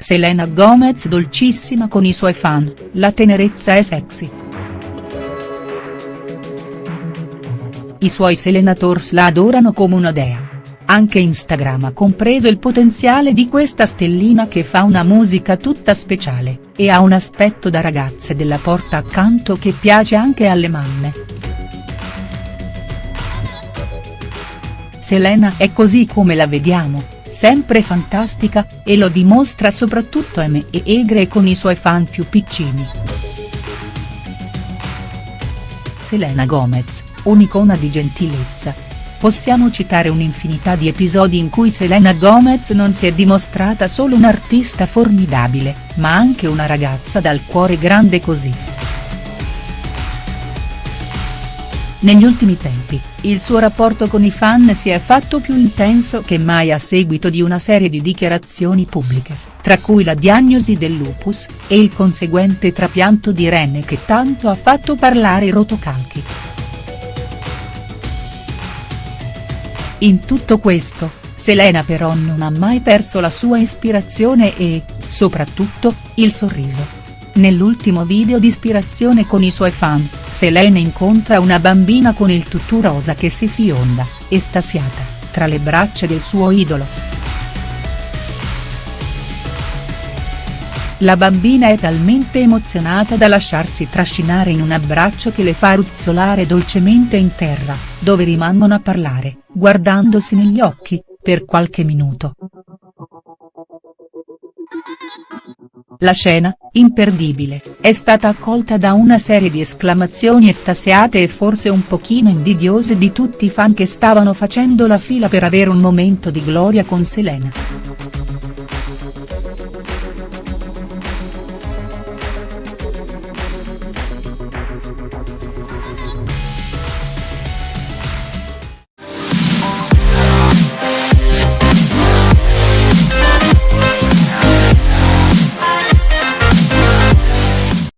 Selena Gomez dolcissima con i suoi fan, la tenerezza è sexy. I suoi Selenators la adorano come una dea. Anche Instagram ha compreso il potenziale di questa stellina che fa una musica tutta speciale, e ha un aspetto da ragazze della porta accanto che piace anche alle mamme. Selena è così come la vediamo, sempre fantastica, e lo dimostra soprattutto me e Egre con i suoi fan più piccini. Selena Gomez, un'icona di gentilezza. Possiamo citare un'infinità di episodi in cui Selena Gomez non si è dimostrata solo un'artista formidabile, ma anche una ragazza dal cuore grande così. Negli ultimi tempi, il suo rapporto con i fan si è fatto più intenso che mai a seguito di una serie di dichiarazioni pubbliche, tra cui la diagnosi del lupus, e il conseguente trapianto di rene che tanto ha fatto parlare i rotocalchi. In tutto questo, Selena però non ha mai perso la sua ispirazione e, soprattutto, il sorriso. Nell'ultimo video di ispirazione con i suoi fan, Selena incontra una bambina con il tutù rosa che si fionda, estasiata, tra le braccia del suo idolo. La bambina è talmente emozionata da lasciarsi trascinare in un abbraccio che le fa ruzzolare dolcemente in terra, dove rimangono a parlare, guardandosi negli occhi, per qualche minuto. La scena, imperdibile, è stata accolta da una serie di esclamazioni estasiate e forse un pochino invidiose di tutti i fan che stavano facendo la fila per avere un momento di gloria con Selena.